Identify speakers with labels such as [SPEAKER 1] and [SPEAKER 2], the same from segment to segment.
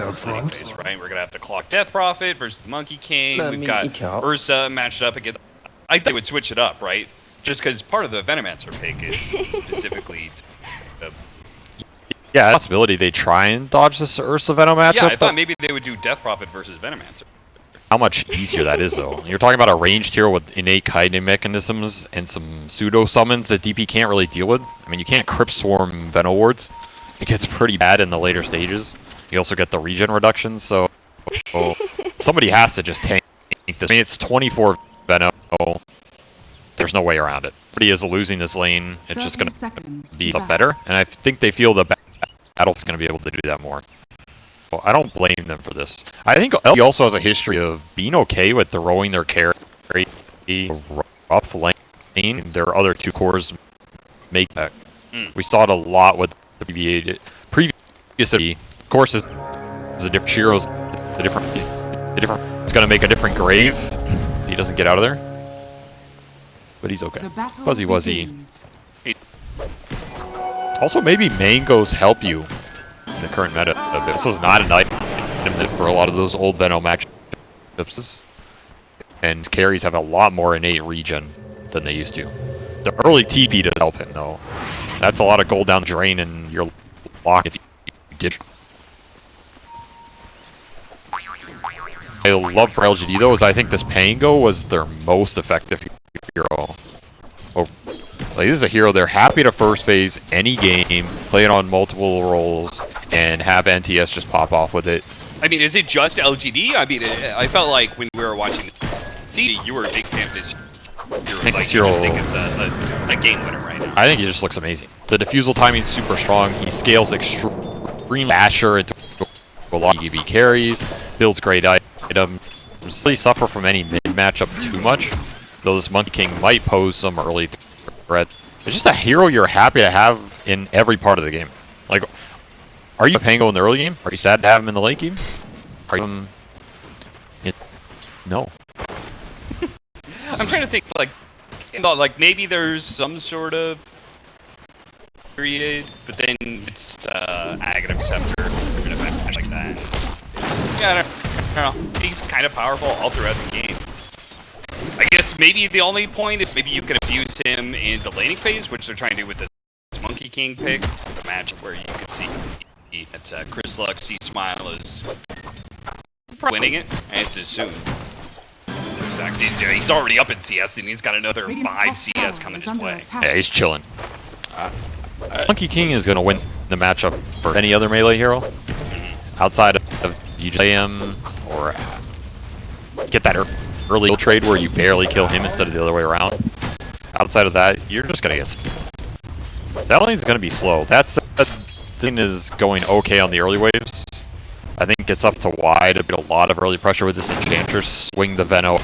[SPEAKER 1] out front.
[SPEAKER 2] anyways, right? We're gonna have to clock Death Prophet versus the Monkey King.
[SPEAKER 3] Let
[SPEAKER 2] We've got
[SPEAKER 3] eek.
[SPEAKER 2] Ursa matched up against. I think they would switch it up, right? Just because part of the Venomancer pick is specifically. The,
[SPEAKER 4] Yeah, possibility they try and dodge this Ursa Venom matchup.
[SPEAKER 2] yeah, I thought maybe they would do Death Prophet versus Venomancer.
[SPEAKER 4] how much easier that is, though. You're talking about a ranged hero with innate kiting mechanisms and some pseudo summons that DP can't really deal with. I mean, you can't Crypt Swarm Veno wards. It gets pretty bad in the later stages. You also get the regen reduction, so so somebody has to just tank this. I mean, it's 24 Veno. There's no way around it. Somebody is losing this lane. It's just going to be up better, and I think they feel the battle's going to be able to do that more. Well, I don't blame them for this. I think LG also has a history of being okay with throwing their carry rough lane. Their other two cores make that.
[SPEAKER 2] Mm.
[SPEAKER 4] We saw it a lot with the PBA. Previous, of course, is, a different Shiro's a different. He's a different. He's gonna make a different grave. If he doesn't get out of there. But he's okay. Fuzzy Wuzzy. Also, maybe mangoes help you in the current meta. a bit. This was not an item for a lot of those old Venom matchups. And carries have a lot more innate regen than they used to. The early TP does help him, though. That's a lot of gold down the drain, and you're locked if you did. I love for LGD, though, is I think this Pango was their most effective hero. Oh, like, this is a hero they're happy to first phase any game, play it on multiple roles, and have NTS just pop off with it.
[SPEAKER 2] I mean, is it just LGD? I mean, I I felt like when we were watching CD, you were a big fan of this. You're
[SPEAKER 4] think
[SPEAKER 2] like,
[SPEAKER 4] this
[SPEAKER 2] you just
[SPEAKER 4] hero-
[SPEAKER 2] think it's a, a, a game winner right now.
[SPEAKER 4] I think he just looks amazing. The diffusal timing is super strong. He scales extremely Asher into a lot of EV carries, builds great items. Doesn't really suffer from any mid matchup too much, though this Monkey King might pose some early threat. It's just a hero you're happy to have in every part of the game. Like, are you Pango in the early game? Are you sad to have him in the late game? Are you um, in- no.
[SPEAKER 2] I'm trying to think, like, like maybe there's some sort of period, but then it's uh, Aghanim Scepter, or like that. Yeah, I don't, know. He's kind of powerful all throughout the game. I guess maybe the only point is maybe you can abuse him in the laning phase, which they're trying to do with this Monkey King pick, the match where you can see that uh, Crystallis, C Smile is winning it, and it's soon. Sucks. He's, yeah, he's already up in CS, and he's got another five CS coming his way.
[SPEAKER 4] Yeah, he's chilling. Monkey King is going to win the matchup for any other melee hero. Outside of, him or get that early trade where you barely kill him instead of the other way around. Outside of that, you're just going to get... That lane's going to be slow. That's that thing is going okay on the early waves. I think it's up to wide to bit a lot of early pressure with this Enchantress. Swing the Veno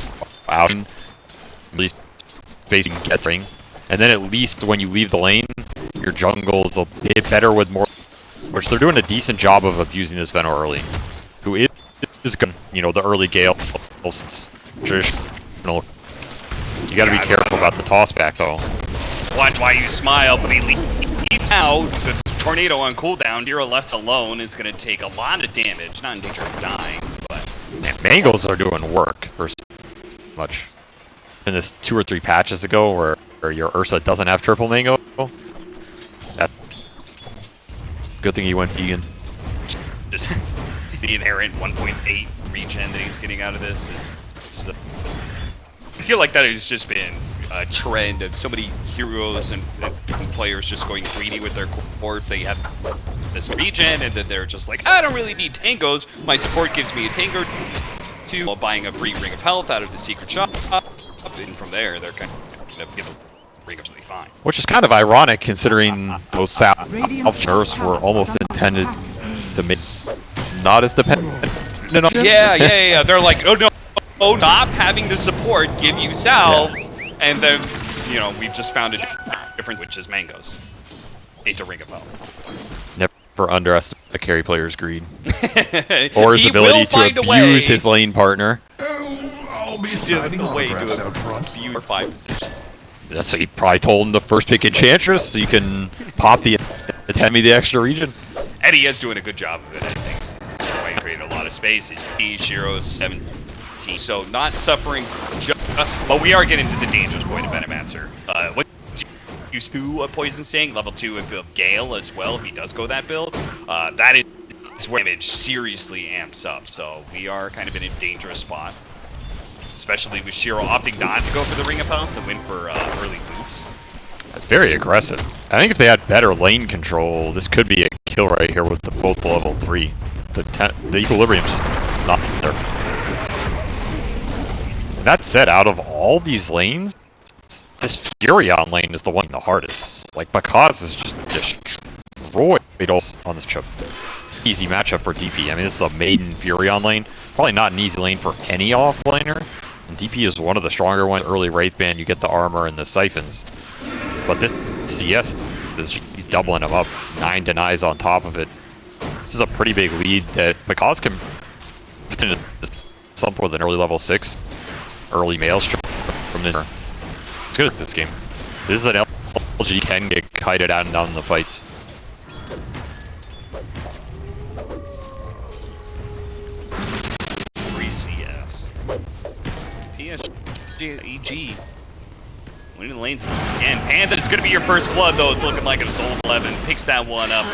[SPEAKER 4] out. At least facing get ring. And then at least when you leave the lane, your jungle's a bit better with more... Which they're doing a decent job of abusing this Veno early. Who is, is you know, the early Gale. Traditional. You gotta be careful about the toss back though.
[SPEAKER 2] Watch why you smile, but he leaves out. The tornado on cooldown. Hero left alone is going to take a lot of damage. Not in danger of dying, but
[SPEAKER 4] Man, Mangoes are doing work for much. In this two or three patches ago where, where your Ursa doesn't have triple mango. Good thing he went vegan.
[SPEAKER 2] just the inherent 1.8 regen that he's getting out of this is. uh, I feel like that has just been a trend of so many heroes and, and players just going greedy with their cores. They have this regen, and then they're just like, I don't really need tangos. My support gives me a tango while buying a free ring of health out of the secret shop. And from there, they're kind of get the ring absolutely fine.
[SPEAKER 4] Which is kind of ironic considering those South nerfs were almost intended to make not as dependent on
[SPEAKER 2] Yeah, yeah, yeah, yeah. They're like, oh no, oh, stop having the support give you salves, and then, you know, we've just found a different, which is mangoes. Hate to ring a bell.
[SPEAKER 4] Never underestimate a carry player's greed. Or his ability to
[SPEAKER 2] find a way.
[SPEAKER 4] abuse his lane partner.
[SPEAKER 1] Oh, I'll be
[SPEAKER 2] Yeah,
[SPEAKER 1] signing
[SPEAKER 2] the way to
[SPEAKER 1] out front.
[SPEAKER 2] abuse your five position.
[SPEAKER 4] That's what he probably told him the first pick Enchantress so you can pop the attend me the extra region.
[SPEAKER 2] Eddie is doing a good job of it, I think. created a lot of space. Shiro 17, so not suffering just, but we are getting to the dangerous point of Venomancer. Uh, what used to a Poison Sting, level 2 if of Gale as well, if he does go that build. Uh, that is where damage seriously amps up, so we are kind of in a dangerous spot. Especially with Shiro opting not to go for the Ring of Health and win for uh, early boots.
[SPEAKER 4] That's very aggressive. I think if they had better lane control, this could be a kill right here with the both level 3. The, the equilibrium's just not there. That said, out of all these lanes, this Furion lane is the one the hardest. Like, Pakazs is just destroyed on this chip. Easy matchup for DP. I mean, this is a maiden Furion lane. Probably not an easy lane for any offlaner. DP is one of the stronger ones. Early Wraith Band, you get the armor and the siphons. But this CS, is, he's doubling him up. Nine denies on top of it. This is a pretty big lead that Pakazs can something with an early level 6. Early Maelstrom from the It's good at this game. This is an LG can get kited out and down in the fights.
[SPEAKER 2] EG. Winning the lanes again. Panda, it's going to be your first blood, though. It's looking like it's old 11. Picks that one up.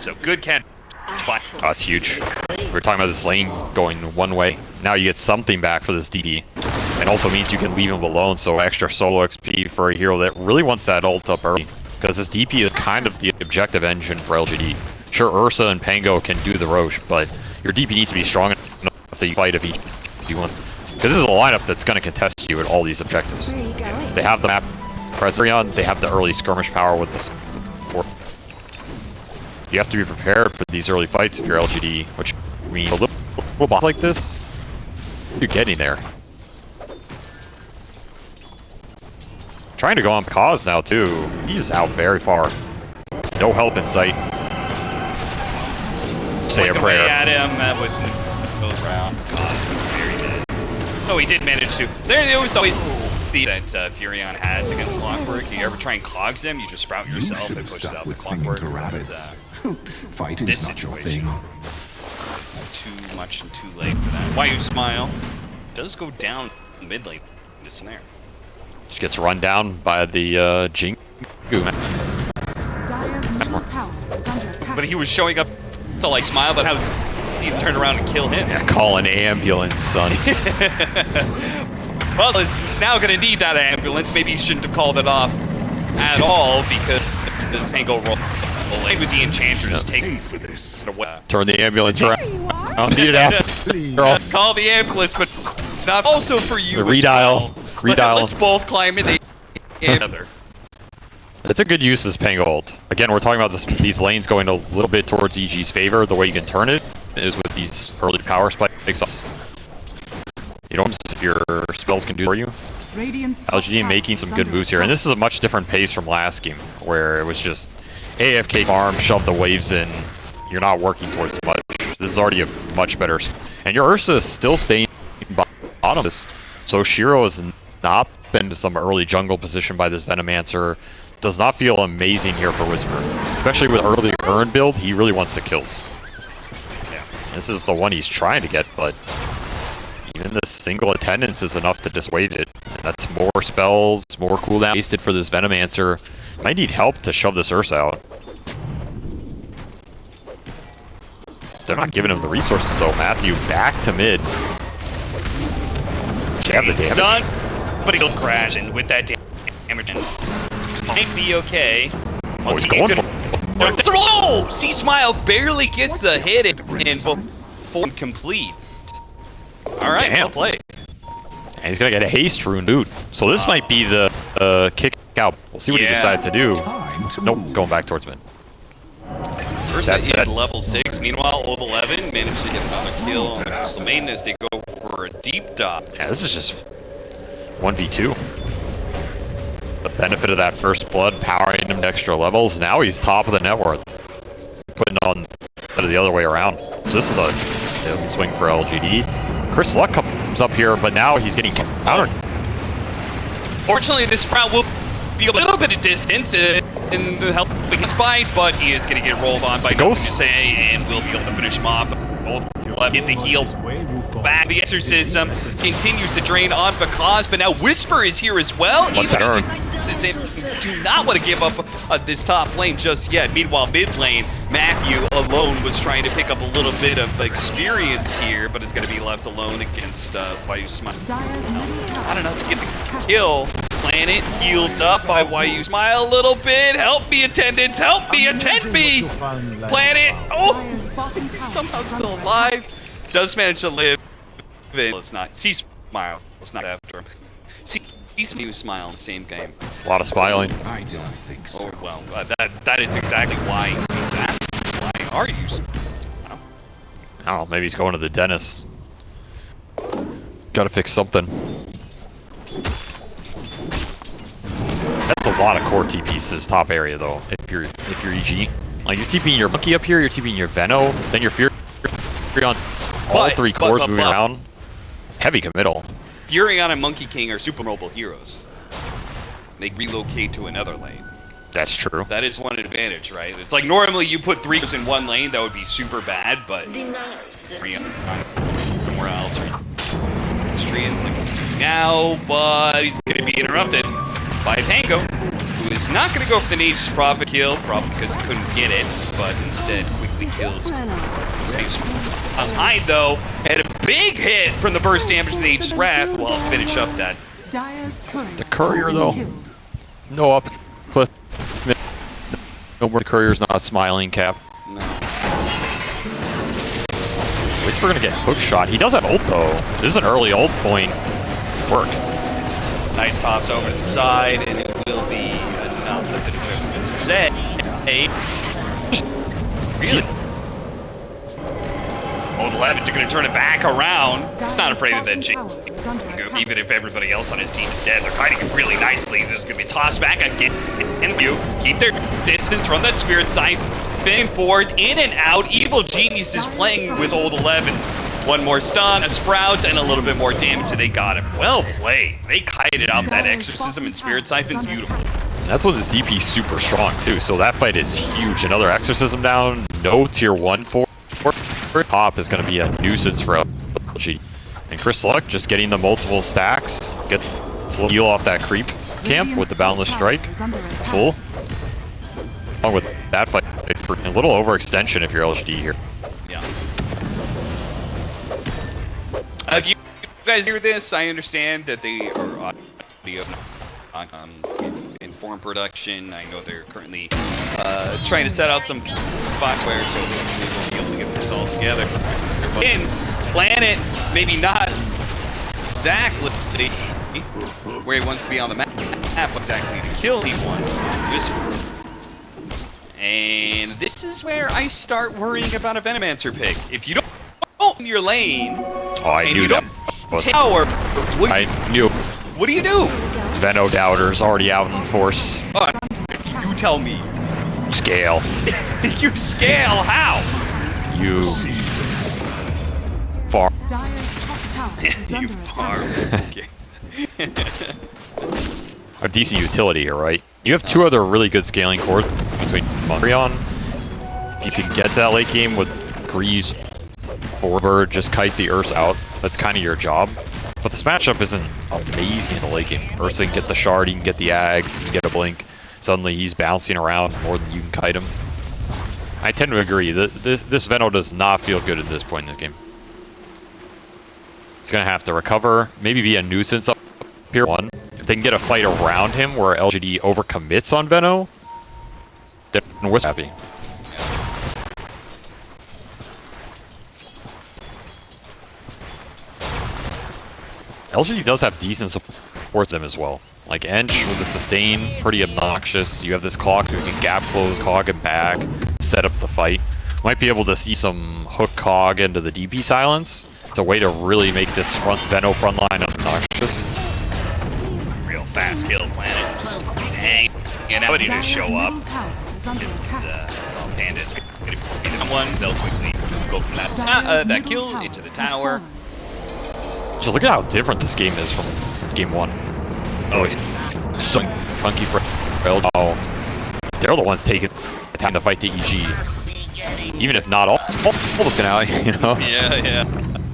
[SPEAKER 2] So good catch.
[SPEAKER 4] Oh, ah, that's huge. We're talking about this lane going one way. Now you get something back for this DD. And also means you can leave him alone, so extra solo XP for a hero that really wants that ult up early. Because this DP is kind of the objective engine for LGD. Sure, Ursa and Pango can do the Roche, but your DP needs to be strong enough you fight if he, if he wants. Because this is a lineup that's going to contest you at all these objectives. They have the map Preserion, they have the early skirmish power with this you have to be prepared for these early fights if you're LGD, which means a little, little boss like this, you're getting there. Trying to go on cause now too. He's out very far. No help in sight. Say
[SPEAKER 2] like
[SPEAKER 4] a prayer.
[SPEAKER 2] at him with goes around. God, very dead. Oh, he did manage to. There, it was always the that uh, Furion has against Clockwork. You ever try and clogs them, you just sprout yourself
[SPEAKER 1] you
[SPEAKER 2] and push out
[SPEAKER 1] with
[SPEAKER 2] Clockwork.
[SPEAKER 1] To rabbits. But, uh, Fighting's
[SPEAKER 2] this
[SPEAKER 1] not your thing.
[SPEAKER 2] Too much and too late for that. Why you smile? Does go down mid lane. This there.
[SPEAKER 4] Just gets run down by the uh, Jingu.
[SPEAKER 2] But he was showing up to like smile, but how Steve turn around and kill him?
[SPEAKER 4] Yeah, call an ambulance, son.
[SPEAKER 2] well, he's now gonna need that ambulance. Maybe he shouldn't have called it off at all because the single roll away with the enchantress
[SPEAKER 1] yep.
[SPEAKER 2] taking
[SPEAKER 1] for this.
[SPEAKER 4] Turn the ambulance around. I'll need it after.
[SPEAKER 2] Call the ambulance, but not also for you.
[SPEAKER 4] The redial.
[SPEAKER 2] Well.
[SPEAKER 4] Redial.
[SPEAKER 2] Let's both climb in the together.
[SPEAKER 4] It's a good use of this Pango ult. Again, we're talking about this, these lanes going a little bit towards EG's favor. The way you can turn it is with these early power spikes. You know, if your spells can do for you. LGD making some good moves here, and this is a much different pace from last game, where it was just AFK farm, shove the waves in. You're not working towards much. This is already a much better. And your Ursa is still staying bottom this. So Shiro has not been to some early jungle position by this Venomancer. Does not feel amazing here for Whisper. Especially with early Urn build, he really wants the kills. This is the one he's trying to get, but even the single attendance is enough to dissuade it. That's more spells, more cooldown wasted for this Venomancer. Might need help to shove this Ursa out. They're not giving him the resources, so Matthew back to mid. Have the damage.
[SPEAKER 2] Stun, but he'll crash, and with that damage, might be okay.
[SPEAKER 4] Oh, he's going for
[SPEAKER 2] it. Oh, C Smile barely gets the hit in, in before complete. All right,
[SPEAKER 4] Damn.
[SPEAKER 2] well played.
[SPEAKER 4] And he's gonna get a haste rune, dude. So this uh, might be the uh, kick out. We'll see what
[SPEAKER 2] yeah.
[SPEAKER 4] he decides to do.
[SPEAKER 1] To
[SPEAKER 4] nope,
[SPEAKER 1] move.
[SPEAKER 4] going back towards mid.
[SPEAKER 2] First That's is level 6, meanwhile old 11 managed to get another kill on the Crystal Maiden as they go for a deep dive.
[SPEAKER 4] Yeah, this is just 1v2. The benefit of that first blood powering him to extra levels. Now he's top of the net worth. Putting on the other way around. So this is a swing for LGD. Crystallis comes up here, but now he's getting countered.
[SPEAKER 2] Fortunately, this Sprout will be a little bit of distance uh, in the helping his fight, but he is going to get rolled on by
[SPEAKER 4] Ghost
[SPEAKER 2] say and will be able to finish him off. Old left get the heal back. The exorcism continues to drain on because, but now Whisper is here as well.
[SPEAKER 4] What's that earn?
[SPEAKER 2] This is it. Do not want to give up uh, this top lane just yet. Meanwhile, mid lane, Matthew alone was trying to pick up a little bit of experience here, but is going to be left alone against uh, Smile.
[SPEAKER 3] Dyer's middle tower
[SPEAKER 2] I don't know, let's get the kill. Planet healed up by Wayu Smile a little bit. Help me, attendants. Help me, attend me. Planet. Oh,
[SPEAKER 3] Dyer's bottom tower
[SPEAKER 2] somehow still alive. Does manage to live. Let's not. See Smile. Let's not after him. See, he's new Smile in the same game.
[SPEAKER 4] A lot of smiling.
[SPEAKER 1] I don't think so.
[SPEAKER 2] Oh, well, uh, that that is exactly why he's asking. Why are you? Smile?
[SPEAKER 4] I don't know, maybe he's going to the dentist. Gotta fix something. That's a lot of core TPs to this top area though, if you're if you're EG. Like you're TPing your monkey up here, you're TPing your Veno, then you're Fury on all
[SPEAKER 2] But-
[SPEAKER 4] three
[SPEAKER 2] but-
[SPEAKER 4] cores
[SPEAKER 2] but-
[SPEAKER 4] moving
[SPEAKER 2] but-
[SPEAKER 4] around. Heavy committal.
[SPEAKER 2] Furion and Monkey King are super mobile heroes. They relocate to another lane.
[SPEAKER 4] That's true.
[SPEAKER 2] That is one advantage, right? It's like normally you put three in one lane, that would be super bad, but three somewhere else. Strian's like now, but he's going to be interrupted by Pango, who is not going to go for the Nature's Prophet kill, probably because he couldn't get it, but instead quickly kills Saves Miles Hyde, though, and a big hit from the burst damage to the Nature's Wrath will finish up that.
[SPEAKER 4] The courier, though. No up cliff. No more courier's not smiling cap.
[SPEAKER 2] No.
[SPEAKER 4] Whisper gonna get hook shot. He does have ult though. This is an early ult point. Work.
[SPEAKER 2] Nice toss over to the side, and it will be enough that the declare has set. Hey. Really? Old Levitt going to turn it back around. He's not afraid of that
[SPEAKER 3] bottom
[SPEAKER 2] Jake.
[SPEAKER 3] tower is under attack.
[SPEAKER 2] Even if everybody else on his team is dead, they're fighting it really nicely. There's going to be tossed back again. And you keep their distance from that spirit sight. Back and forth, in and out. Evil Genius is playing with Old Eleven. One more stun, a sprout, and a little bit more damage, and they got him. Well played. They kited out that exorcism and spirit
[SPEAKER 3] tower
[SPEAKER 2] siphon's beautiful.
[SPEAKER 3] attack.
[SPEAKER 4] That's when this DP is super strong too. So that fight is huge. Another exorcism down. No tier one for top is going to be a nuisance for LG. And Crystallis just getting the multiple stacks. Gets a heal off that creep camp with the boundless strike. Full. Along with that fight, a little overextension if you're LGD here.
[SPEAKER 2] Yeah. Uh, if you guys hear this, I understand that they are audio on um, inform production. I know they're currently uh, trying to set out some software so won't be able to get this all together. In Planet, maybe not exactly where he wants to be on the map, exactly the kill he wants. Whisper. And this is where I start worrying about a Venomancer pick. If you don't own your lane,
[SPEAKER 4] Oh, I knew
[SPEAKER 2] you
[SPEAKER 4] that
[SPEAKER 2] tower, what,
[SPEAKER 4] I knew
[SPEAKER 2] what do you do?
[SPEAKER 4] Veno Doubter's already out in force.
[SPEAKER 2] Uh, you tell me.
[SPEAKER 4] Scale.
[SPEAKER 2] you scale how?
[SPEAKER 4] You far.
[SPEAKER 3] Dyer's top tower
[SPEAKER 2] you
[SPEAKER 3] under
[SPEAKER 2] farm.
[SPEAKER 4] a decent utility here, right? You have two other really good scaling cores between Mondrian. If you can get to that late game with Grease, Forbird, just kite the Earths out. That's kind of your job. But this matchup isn't amazing in the late game. Ursa can get the shard, he can get the Ags, he can get a blink. Suddenly he's bouncing around more than you can kite him. I tend to agree. Th- This, this Veno does not feel good at this point in this game. He's going to have to recover, maybe be a nuisance up here one. If they can get a fight around him where LGD overcommits on Veno, then we're happy. LGD does have decent support them as well. Like Ench with the sustain, pretty obnoxious. You have this clock who can gap close, cog and back, set up the fight. Might be able to see some hook cog into the DP silence. It's a way to really make this front Veno front line obnoxious.
[SPEAKER 2] Real fast kill planet. Just hang. And now ready to show up.
[SPEAKER 3] middle tower is under attack.
[SPEAKER 2] Uh, Panda's going to be someone. They'll quickly go from that, uh, that kill into the tower.
[SPEAKER 4] Just look at how different this game is from game one.
[SPEAKER 2] Oh,
[SPEAKER 4] Always so funky for LG. Oh, they're the ones taking the time to fight the EG. even if not all, all, the finale, you know.
[SPEAKER 2] Yeah, yeah.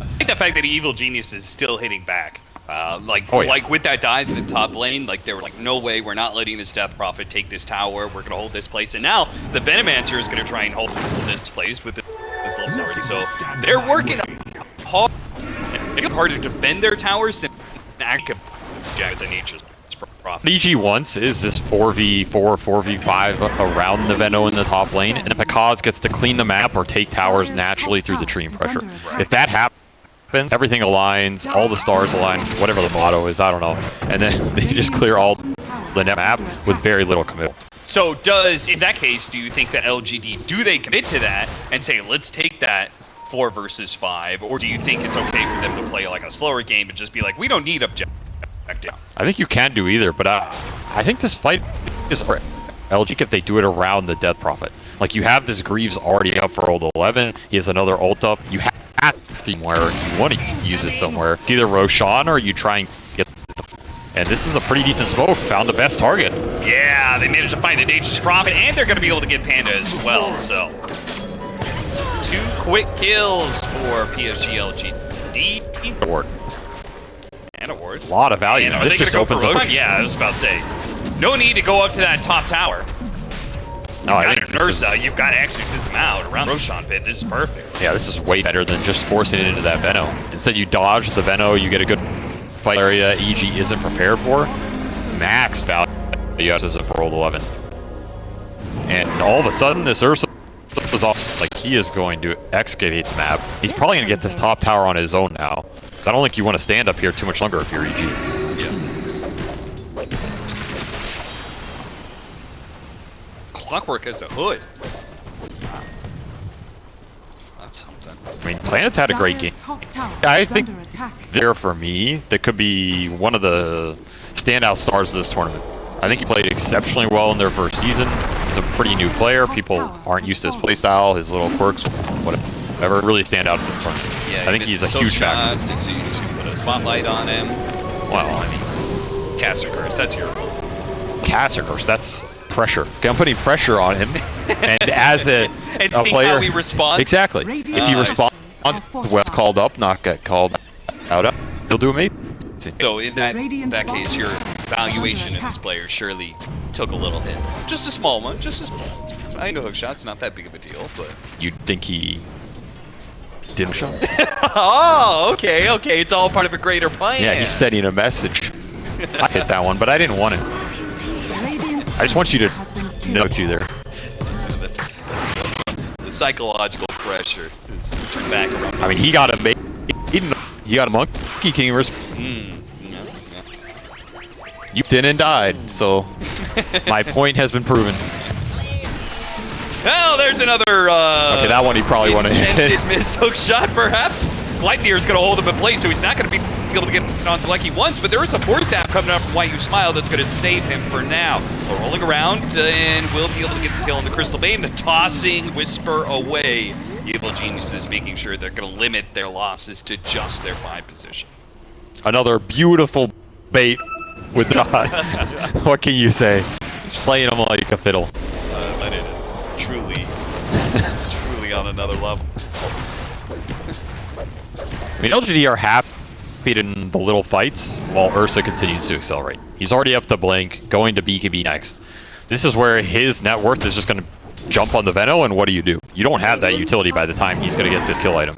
[SPEAKER 2] I think the fact that Evil Genius is still hitting back. Uh, like,
[SPEAKER 4] Oh, yeah.
[SPEAKER 2] like with that dive in the top lane, like they were like, no way, we're not letting this Death Prophet take this tower. We're gonna hold this place, and now the Venomancer is gonna try and hold this place with this little card. So they're working hard, it's harder to defend their towers than actually jack the.
[SPEAKER 4] What EG wants is this 4v4, 4v5 around the Veno in the top lane, and if Pakazs gets to clean the map or take towers naturally through the tree pressure. If that happens, everything aligns, all the stars align, whatever the motto is, I don't know, and then they just clear all the map with very little commitment.
[SPEAKER 2] So does, in that case, do you think that LGD, do they commit to that and say, let's take that four versus five, or do you think it's okay for them to play like a slower game and just be like, we don't need objective?
[SPEAKER 4] I think you can do either, but uh, I think this fight is LG if they do it around the Death Prophet. Like, you have this Greaves already up for old 11, he has another ult up, you have to where you want to use it somewhere. It's either Roshan or you try and get the... And this is a pretty decent smoke, found the best target.
[SPEAKER 2] Yeah, they managed to find the Nature's Prophet, and they're going to be able to get Panda as well, so. Two quick kills for PSG LGD.
[SPEAKER 4] Award.
[SPEAKER 2] And awards.
[SPEAKER 4] A lot of value.
[SPEAKER 2] And are
[SPEAKER 4] this
[SPEAKER 2] they
[SPEAKER 4] just
[SPEAKER 2] go
[SPEAKER 4] opens up...
[SPEAKER 2] Yeah, I was about to say. No need to go up to that top tower.
[SPEAKER 4] No, I
[SPEAKER 2] got
[SPEAKER 4] think this is-
[SPEAKER 2] you've got to Exorcism out around Roshan pit. This is perfect.
[SPEAKER 4] Yeah, this is way better than just forcing it into that Veno. Instead, you dodge the Veno, you get a good fight area EG isn't prepared for. Max value as a for roll 11. And all of a sudden, this Ursa is off. Like, he is going to excavate the map. He's probably going to get this top tower on his own now. I don't think you want to stand up here too much longer if you're EG.
[SPEAKER 2] Yeah. Clockwork has a hood. That's something.
[SPEAKER 4] I mean, Planet's had a great game.
[SPEAKER 3] Dire's top
[SPEAKER 4] I think- There for me, that could be one of the standout stars of this tournament. I think he played exceptionally well in their first season. He's a pretty new player. People aren't used to his playstyle, his little quirks, whatever. Really stand out in this tournament.
[SPEAKER 2] Yeah,
[SPEAKER 4] I think he's a huge factor.
[SPEAKER 2] So you put a spotlight on him.
[SPEAKER 4] Well, I mean,
[SPEAKER 2] Caster curse. That's your.
[SPEAKER 4] Caster curse. that's pressure. I'm putting pressure on him. and as a,
[SPEAKER 2] And
[SPEAKER 4] a player,
[SPEAKER 2] how he responds?
[SPEAKER 4] exactly. If he responds well called up, not get called out, up, he'll do amazing.
[SPEAKER 2] So in that that case,
[SPEAKER 3] bottom
[SPEAKER 2] your
[SPEAKER 3] tower
[SPEAKER 2] valuation of
[SPEAKER 3] under
[SPEAKER 2] this player surely took a little hit. Just a small one. Just a small. I think a hook shot's not that big of a deal, but.
[SPEAKER 4] You'd think he didn't shot.
[SPEAKER 2] Oh, okay, okay. It's all part of a greater plan.
[SPEAKER 4] Yeah, he's sending a message. I hit that one, but I didn't want it. I just want you to
[SPEAKER 3] has been killed.
[SPEAKER 4] note you there.
[SPEAKER 2] The psychological pressure is back around.
[SPEAKER 4] I mean, he got a ma- he he got a monkey king versus
[SPEAKER 2] Mm,
[SPEAKER 4] you didn't died. So my point has been proven.
[SPEAKER 2] Well, there's another. Uh,
[SPEAKER 4] Okay, that one he probably wanted to hit.
[SPEAKER 2] intended missed hook shot, perhaps. Gleipnir's going to hold him in place, so he's not going to be able to get onto like he wants. But there is a force app coming up from Why You Smile that's going to save him for now. So rolling around, uh, and will be able to get the kill on the Crystal Bane, tossing Whisper away. Evil Geniuses making sure they're going to limit their losses to just their five position.
[SPEAKER 4] Another beautiful bait with John. what can you say? Playing him like a fiddle.
[SPEAKER 2] Uh, it is truly, truly on another level.
[SPEAKER 4] I mean, LGD are happy in the little fights while Ursa continues to accelerate. He's already up to Blink, going to BKB next. This is where his net worth is just going to jump on the Veno, and what do you do? You don't have that utility by the time he's going to get this kill item.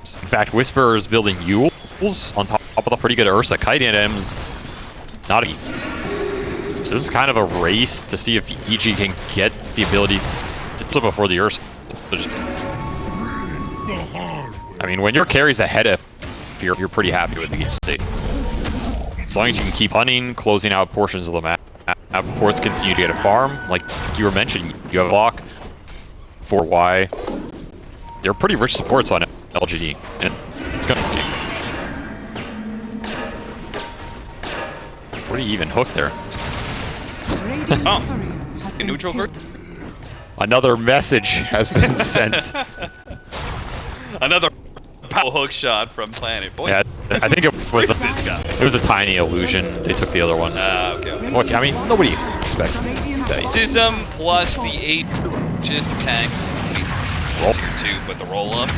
[SPEAKER 4] In fact, Whisper is building Euls on top of the pretty good Ursa. Kite items, not a... So this is kind of a race to see if EG can get the ability to flip before the Ursa. I mean, when your carry's ahead of, you're, you're pretty happy with the game state. As long as you can keep hunting, closing out portions of the map, ports continue to get a farm. Like you were mentioning, you have a block for Y. They're pretty rich supports on LGD, and it's gonna this game. Where do you even hook there?
[SPEAKER 2] Oh. A neutral
[SPEAKER 3] killed.
[SPEAKER 2] group?
[SPEAKER 4] Another message has been sent.
[SPEAKER 2] Another power hook shot from Planet. Boy,
[SPEAKER 4] yeah, I think it was a,
[SPEAKER 2] this guy.
[SPEAKER 4] it was a tiny illusion. They took the other one.
[SPEAKER 2] Ah, okay. okay.
[SPEAKER 4] Look, I mean, nobody expects
[SPEAKER 3] Radiant's
[SPEAKER 2] Racism plus the eight just tank. kills here too, but the roll up,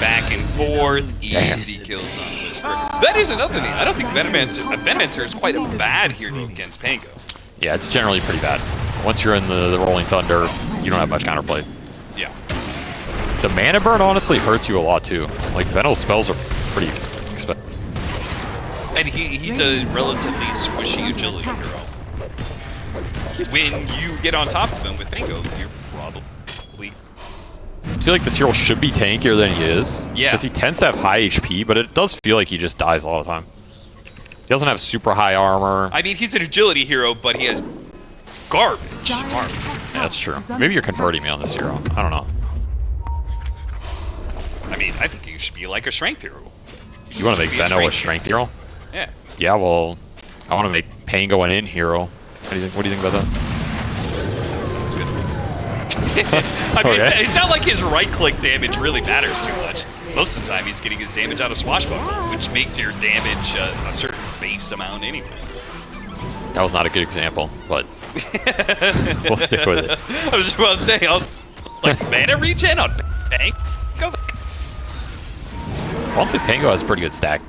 [SPEAKER 2] back and forth, easy kills on Whisper. That is another thing. I don't think Venomancer, uh, Venomancer is quite a bad here against Pango.
[SPEAKER 4] Yeah, it's generally pretty bad. Once you're in the, the Rolling Thunder, you don't have much counterplay.
[SPEAKER 2] Yeah.
[SPEAKER 4] The mana burn honestly hurts you a lot too. Like Venom's spells are pretty expensive.
[SPEAKER 2] And he, he's a relatively squishy agility hero. When you get on top of him with Pango, you're
[SPEAKER 4] feel like this hero should be tankier than he is.
[SPEAKER 2] Yeah.
[SPEAKER 4] Because he tends to have high HP, but it does feel like he just dies a lot of the time. He doesn't have super high armor.
[SPEAKER 2] I mean, he's an agility hero, but he has garbage armor.
[SPEAKER 4] Yeah, that's true. Maybe you're converting me on this hero. I don't know.
[SPEAKER 2] I mean, I think you should be like a strength hero.
[SPEAKER 4] You want to make
[SPEAKER 2] Be a
[SPEAKER 4] Veno a
[SPEAKER 2] strength
[SPEAKER 4] strength hero?
[SPEAKER 2] Yeah.
[SPEAKER 4] Yeah, well, I want to make Pango an in hero. What do you think? What do you think about that?
[SPEAKER 2] Sounds good. I mean,
[SPEAKER 4] Okay.
[SPEAKER 2] it's, it's not like his right-click damage really matters too much. Most of the time, he's getting his damage out of Swashbuckle, which makes your damage uh, a certain base amount anyway.
[SPEAKER 4] That was not a good example, but we'll stick with it.
[SPEAKER 2] I was just about to say, I was like, mana regen on Bang? Go.
[SPEAKER 4] Honestly, Pango has a pretty good stack.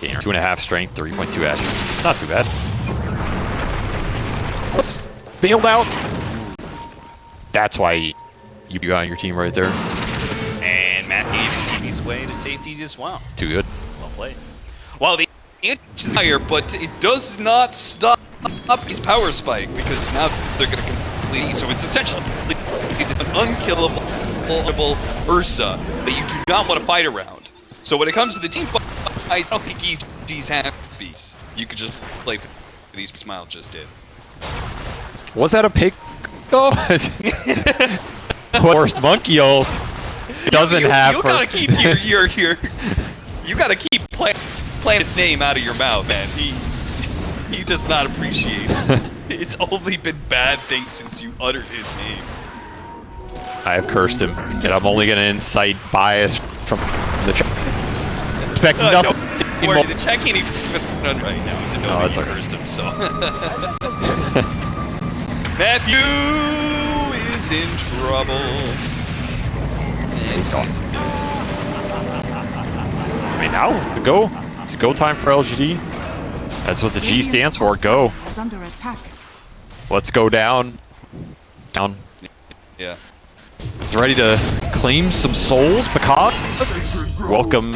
[SPEAKER 4] gainer. Two and a half strength, 3.2 action. It's not too bad. Bailed out. That's why you got on your team right there.
[SPEAKER 2] And Matthew even TV's way to safety as well.
[SPEAKER 4] Too good.
[SPEAKER 2] Well played. Well, the inch is higher, but it does not stop up his power spike because now they're going to complete. So it's essentially it's an unkillable unkillable Ursa that you do not want to fight around. So when it comes to the team fights, I don't think EG's half beats. You could just play for these Smile just did.
[SPEAKER 4] Was that a pig? Oh. Worst monkey ult. Doesn't
[SPEAKER 2] you,
[SPEAKER 4] have.
[SPEAKER 2] You
[SPEAKER 4] for-
[SPEAKER 2] gotta keep your your your. You gotta keep play, playing its name out of your mouth, man. He he does not appreciate it. it's only been bad things since you uttered his name.
[SPEAKER 4] I have cursed him, and I'm only gonna incite bias from the. Ch- expect
[SPEAKER 2] Uh,
[SPEAKER 4] nothing.
[SPEAKER 2] don't worry, the check ain't even done right now to know
[SPEAKER 4] Oh,
[SPEAKER 2] that
[SPEAKER 4] it's
[SPEAKER 2] you
[SPEAKER 4] okay.
[SPEAKER 2] cursed him. So Matthew is in trouble. And he's dead.
[SPEAKER 4] I mean, now's the go. It's a go time for LGD. That's what the G stands for. Go.
[SPEAKER 3] under attack.
[SPEAKER 4] Let's go down. Down.
[SPEAKER 2] Yeah.
[SPEAKER 4] He's ready to claim some souls because welcome.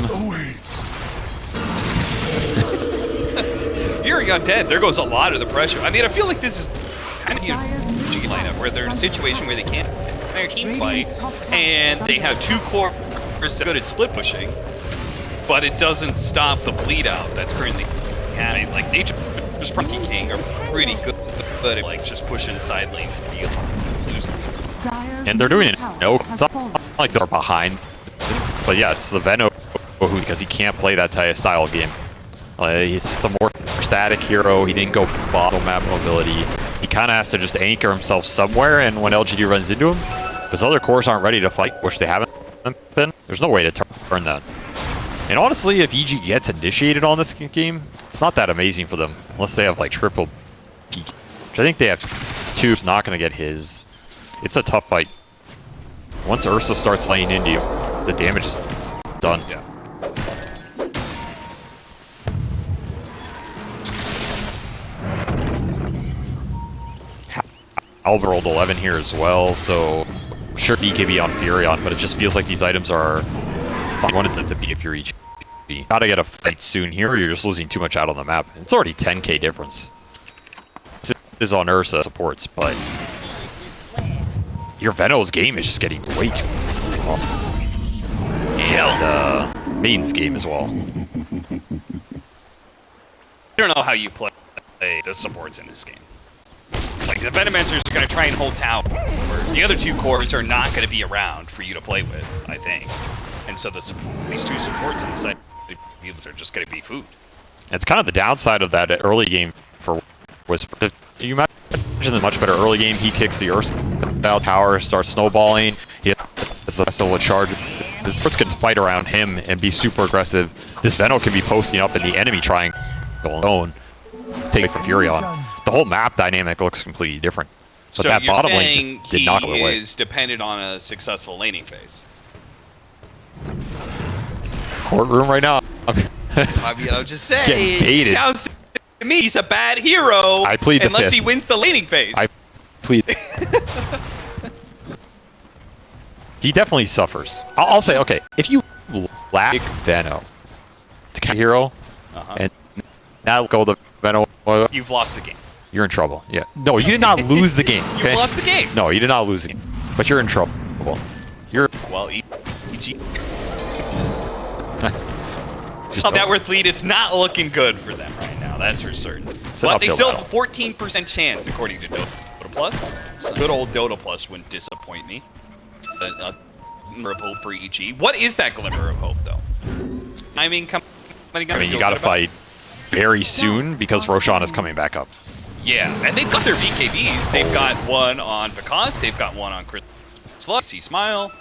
[SPEAKER 2] Fury Undead, there goes a lot of the pressure. I mean, I feel like this is kind of
[SPEAKER 3] Dyer's
[SPEAKER 2] a G
[SPEAKER 3] tower
[SPEAKER 2] lineup where they're in a situation where they can't their team fight,
[SPEAKER 3] Radiant's top tower
[SPEAKER 2] and they have two cores that good at split pushing, but it doesn't stop the bleed out that's currently happening. Like Nature's Monkey King are pretty good, but at like just pushing side lanes and be losing.
[SPEAKER 4] And they're doing it. No, it's not like they're behind. But yeah, it's the Veno who because he can't play that type of style game. Uh, he's just a more static hero. He didn't go bottle map mobility. Kind of has to just anchor himself somewhere, and when LGD runs into him, if his other cores aren't ready to fight, which they haven't been, there's no way to turn that. And honestly, if EG gets initiated on this game, it's not that amazing for them, unless they have like triple which I think they have two. It's not going to get his. It's a tough fight. Once Ursa starts laying into you, the damage is done.
[SPEAKER 2] Yeah.
[SPEAKER 4] Alba rolled 11 here as well, so sure BKB on Furion, but it just feels like these items are. I wanted them to be a Fury. GP. Gotta get a fight soon here, or you're just losing too much out on the map. It's already 10k difference. This is on Ursa supports, but your Veno's game is just getting way too. And uh, Main's game as well.
[SPEAKER 2] I don't know how you play the supports in this game. Like, the Venomancers are going to try and hold town, where the other two cores are not going to be around for you to play with, I think. And so the these two supports on the side are just going to be food.
[SPEAKER 4] It's kind of the downside of that early game for if you imagine the much better early game. He kicks the Earth out tower, starts snowballing. He has the solo charge. The sports can fight around him and be super aggressive. This Veno can be posting up in the enemy triangle alone, take it from Furion. The whole map dynamic looks completely different.
[SPEAKER 2] so
[SPEAKER 4] that
[SPEAKER 2] you're
[SPEAKER 4] bottom lane
[SPEAKER 2] saying
[SPEAKER 4] just did
[SPEAKER 2] he
[SPEAKER 4] not go away.
[SPEAKER 2] is dependent on a successful laning phase.
[SPEAKER 4] Courtroom right now.
[SPEAKER 2] I mean, I'm just saying. It sounds to me he's a bad hero.
[SPEAKER 4] I plead the
[SPEAKER 2] unless
[SPEAKER 4] fifth.
[SPEAKER 2] he wins the laning phase.
[SPEAKER 4] I plead. he definitely suffers. I'll, I'll say, okay, if you lack Veno to catch a hero,
[SPEAKER 2] Uh-huh.
[SPEAKER 4] and now go the Veno, uh,
[SPEAKER 2] You've lost the game.
[SPEAKER 4] You're in trouble. Yeah. No, you did not lose the game.
[SPEAKER 2] You've
[SPEAKER 4] okay?
[SPEAKER 2] lost the game.
[SPEAKER 4] No, you did not lose the game. But you're in trouble. You're
[SPEAKER 2] Well, E- EG.
[SPEAKER 4] just
[SPEAKER 2] Top net worth lead. It's not looking good for them right now. That's for certain.
[SPEAKER 4] an
[SPEAKER 2] But they still
[SPEAKER 4] battle.
[SPEAKER 2] have a 14% chance, according to Dota Plus. So good old Dota Plus wouldn't disappoint me. A, a glimmer of hope for EG. What is that glimmer of hope, though? I mean, come.
[SPEAKER 4] I mean, you got to fight very soon because Roshan is coming back up.
[SPEAKER 2] Yeah, and they've got their BKBs. They've got one on Vikas. They've got one on Chris Slug. See Smile.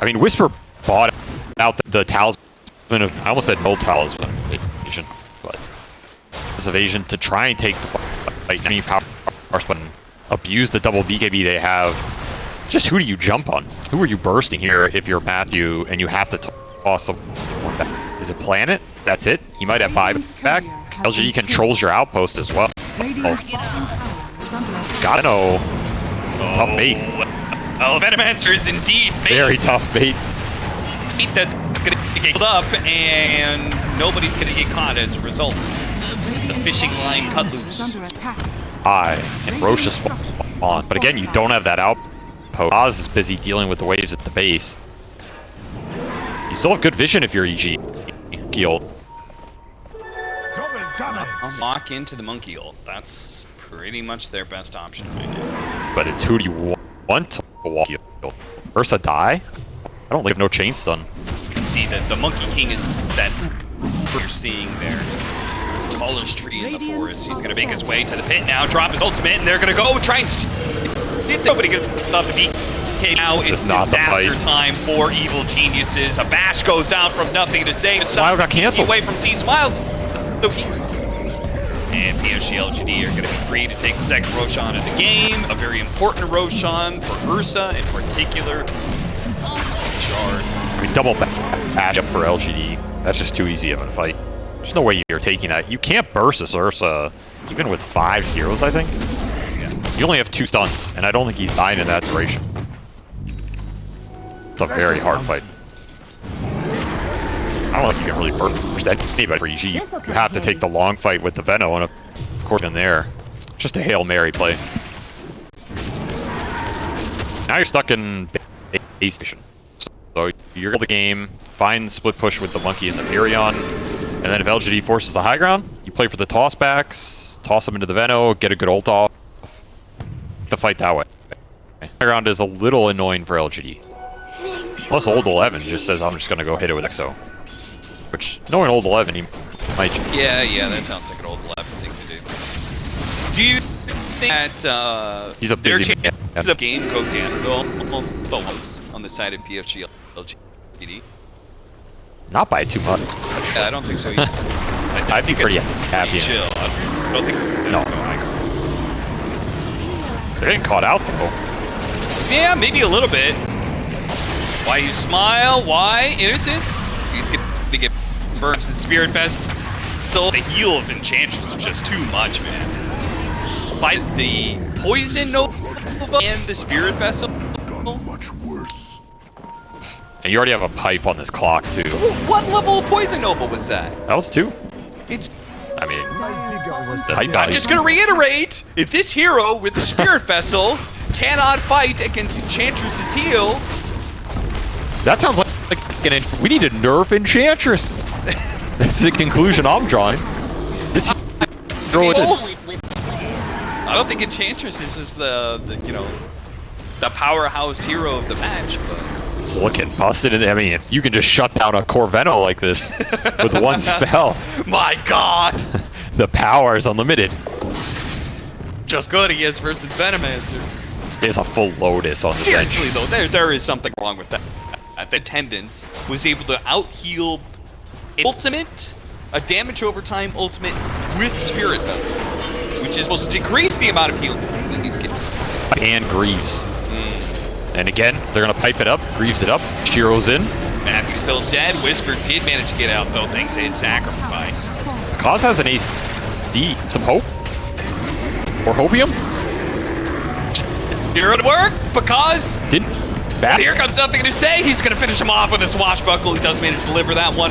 [SPEAKER 4] I mean, Whisper bought out the, the talisman of, I almost said no talisman of evasion, but evasion to try and take the fight. Mean, power but abuse the double BKB they have. Just who do you jump on? Who are you bursting here if you're Matthew and you have to toss them? Is it Planet? That's it? He might have five back. LGD controls your outpost as well.
[SPEAKER 3] Radiant's oh. bottom tower is under attack.
[SPEAKER 4] Gotta know. Tough bait.
[SPEAKER 2] Oh, Venomancer is indeed bait.
[SPEAKER 4] Very tough bait.
[SPEAKER 2] bait that's gonna get killed up, and nobody's gonna get caught as a result. The fishing line cut loose.
[SPEAKER 4] I and Roche is spawn. But again, you don't have that outpost. Oz is busy dealing with the waves at the base. You still have good vision if you're EG. Keel.
[SPEAKER 1] Double damage.
[SPEAKER 2] Lock into the monkey ult. That's pretty much their best option right now.
[SPEAKER 4] But it's who do you want to walk Keel? Ursa die? I don't leave no chain stun.
[SPEAKER 2] You can see that the Monkey King is that you're seeing there. Tallest tree in the forest. He's gonna make his way to the pit now, drop his ultimate, and they're gonna go try and nobody gets off the beat. Okay, now
[SPEAKER 4] This
[SPEAKER 2] it's
[SPEAKER 4] is not the
[SPEAKER 2] disaster time for evil geniuses. A bash goes out from nothing to save.
[SPEAKER 4] Smile got canceled.
[SPEAKER 2] Away from C Smiles. So he- And PSG LGD are going to be free to take the second Roshan of the game. A very important Roshan for Ursa in particular.
[SPEAKER 4] I mean, double bash up for LGD. That's just too easy of a fight. There's no way you're taking that. You can't burst this Ursa, even with five heroes, I think. You only have two stuns, and I don't think he's dying in that duration. It's a very hard fight. I don't know if you can really burst anybody for EG. You have to take the long fight with the Veno, and of course in there. Just a Hail Mary play. Now you're stuck in base station. So you're the game, find split push with the monkey and the Furion, and then if LGD forces the high ground, you play for the toss backs, toss them into the Veno, get a good ult off, the fight that way. High ground is a little annoying for LGD. Plus old 11 just says I'm just gonna go hit it with EXO. Which, knowing old 11, he might
[SPEAKER 2] Yeah, yeah, that sounds like an old left thing to do. Do you think that uh,
[SPEAKER 4] He's a
[SPEAKER 2] their
[SPEAKER 4] busy
[SPEAKER 2] chances
[SPEAKER 4] man.
[SPEAKER 2] of game go downhill the most on the side of PSG LGD?
[SPEAKER 4] not by too much.
[SPEAKER 2] Yeah, I don't think so either. I,
[SPEAKER 4] I'd be
[SPEAKER 2] think
[SPEAKER 4] pretty
[SPEAKER 2] it's
[SPEAKER 4] happy
[SPEAKER 2] chill. I don't think
[SPEAKER 4] No. They're getting caught out though.
[SPEAKER 2] Yeah, maybe a little bit. Why you smile? Why innocence? He's gonna get burps and spirit fest. So the heal of Enchantress is just too much, man. By the poison nova and the spirit vessel.
[SPEAKER 1] Much worse.
[SPEAKER 4] And you already have a pipe on this clock too.
[SPEAKER 2] What level of poison nova was that?
[SPEAKER 4] That was two.
[SPEAKER 2] It's.
[SPEAKER 4] I mean,
[SPEAKER 1] I think I was
[SPEAKER 4] the pipe guy.
[SPEAKER 2] I'm just gonna reiterate: if this hero with the spirit vessel cannot fight against Enchantress's heal,
[SPEAKER 4] That sounds like, like an, we need to nerf Enchantress. That's the conclusion I'm drawing. This throw oh, it in.
[SPEAKER 2] I don't think Enchantress is is the, the you know the powerhouse hero of the match, but
[SPEAKER 4] It's looking busted. In, I mean, if you can just shut down a Corveno like this with one spell,
[SPEAKER 2] my God,
[SPEAKER 4] the power is unlimited.
[SPEAKER 2] just good he is versus Venomancer.
[SPEAKER 4] It's a full Lotus on the bench.
[SPEAKER 2] Seriously though, there there is something wrong with that. The attendance was able to out heal ultimate, a damage over time ultimate with Spirit Vessel, which is supposed to decrease the amount of healing he's getting.
[SPEAKER 4] and Greaves. Hmm. And again, they're gonna pipe it up. Greaves it up. Shiro's in.
[SPEAKER 2] Matthew's still dead. Whisper did manage to get out, though, thanks to his sacrifice.
[SPEAKER 4] Kaz has an ace D. Some hope. Or hopium.
[SPEAKER 2] Here it work because
[SPEAKER 4] Didn't. Bad.
[SPEAKER 2] here comes nothing to say. He's going to finish him off with a swashbuckle. He does manage to deliver that one.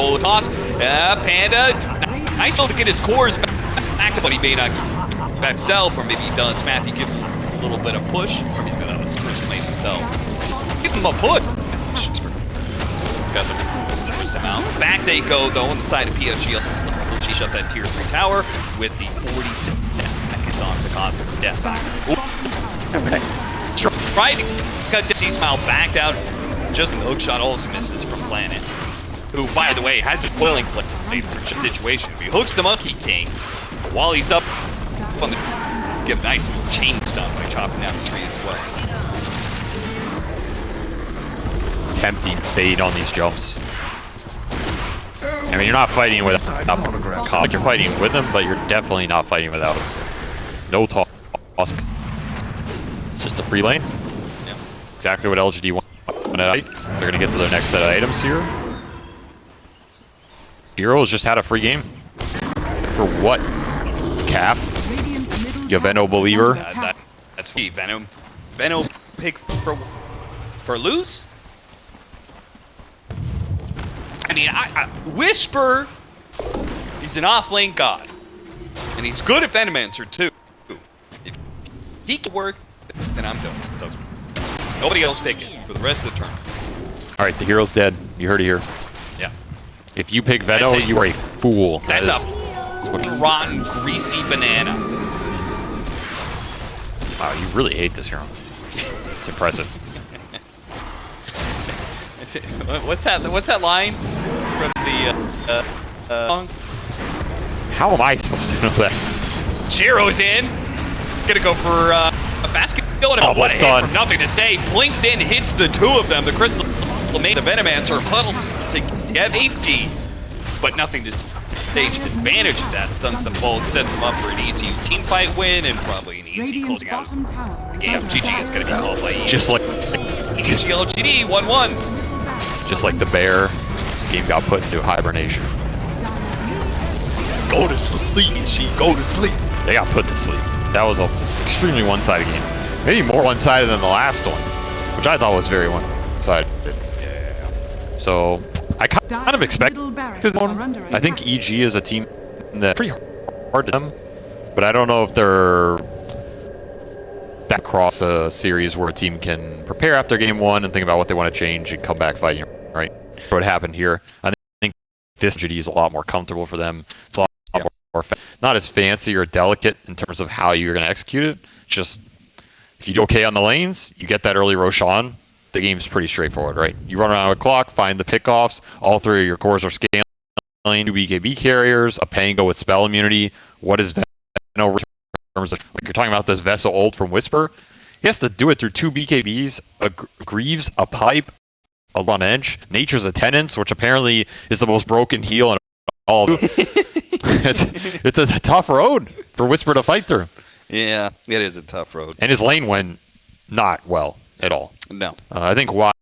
[SPEAKER 2] Roll the toss. Uh, Panda, nice able to get his cores back to, but he may not back himself, or maybe he does. Matthew gives him a little bit of push, or maybe that was Chris made himself. Give him a push. He's got the first time out. Back they go, though, on the side of PSG. She shut that tier 3 tower with the 40 seconds on the Cosmos death factor. Tried to cut Dizzy Smile backed out. Just the hook shot also misses from Planet. Who, by the way, has a boiling plate for the situation. If he hooks the Monkey King while he's up on the get a nice little chain stun by chopping down the tree as well.
[SPEAKER 4] Tempting fade on these jumps. I mean, you're not fighting with not, like you're fighting with them, but you're definitely not fighting without them. No toss. It's just a free lane.
[SPEAKER 2] Yeah.
[SPEAKER 4] Exactly what LGD wanted. They're gonna get to their next set of items here. The heroes just had a free game. For what? Cap?
[SPEAKER 3] Radiant's middle
[SPEAKER 4] You
[SPEAKER 3] tower
[SPEAKER 4] Veno believer?
[SPEAKER 3] under
[SPEAKER 2] That, that, that's sweet. Venom. Venom pick for for loose. I mean, I, I, Wisper is an off-lane god, and he's good at Venomancer too. If he can work, then I'm done. Does Nobody else pick it for the rest of the turn.
[SPEAKER 4] Alright, the hero's dead. You heard it here. If you pick
[SPEAKER 2] a-
[SPEAKER 4] you are a fool. That
[SPEAKER 2] that's
[SPEAKER 4] is-
[SPEAKER 2] a rotten, greasy banana.
[SPEAKER 4] Wow, you really hate this hero. It's impressive.
[SPEAKER 2] What's that? What's that line from the uh, uh, uh, song?
[SPEAKER 4] How am I supposed to know that?
[SPEAKER 2] Chiro's in. Gonna go for uh, a basket.
[SPEAKER 4] Oh,
[SPEAKER 2] up. What a
[SPEAKER 4] what's
[SPEAKER 2] hit from NothingToSay. Blinks in, hits the two of them. The Crystal made the Venomancer huddle to get safety, but nothing to stage advantage of that. Stuns them both, sets them up for an easy team fight win and probably an easy
[SPEAKER 3] Radiant's
[SPEAKER 2] closing out.
[SPEAKER 3] bottom tower is
[SPEAKER 2] GG is gonna be called by
[SPEAKER 4] Just like
[SPEAKER 2] GLGD 1-1.
[SPEAKER 4] just like the bear, this game got put into hibernation.
[SPEAKER 1] Go to sleep, she. Go to sleep.
[SPEAKER 4] They got put to sleep. That was a extremely one-sided game. Maybe more one-sided than the last one, which I thought was very one-sided. So I kind of expected
[SPEAKER 3] middle barracks
[SPEAKER 4] one. I think. EG is a team that's pretty hard to them, but I don't know if they're that cross a series where a team can prepare after game one and think about what they want to change and come back fighting. Right? What happened here? I think this GD is a lot more comfortable for them. It's a lot
[SPEAKER 2] Yeah.
[SPEAKER 4] more fa- not as fancy or delicate in terms of how you're going to execute it. Just if you do okay on the lanes, you get that early Roshan. The game's pretty straightforward, right? You run around with clock, find the pickoffs. All three of your cores are scaling. Two BKB carriers, a Pango with spell immunity. What is Veno in terms of like you're talking about this Vessel ult from Wisper? He has to do it through two BKBs, a Greaves, a pipe, a on edge. Nature's Attendants, which apparently is the most broken heal in all. Of it's, it's a tough road for Wisper to fight through,
[SPEAKER 2] Yeah, it is a tough road.
[SPEAKER 4] and his lane went not well at all.
[SPEAKER 2] No.
[SPEAKER 4] Uh, I think why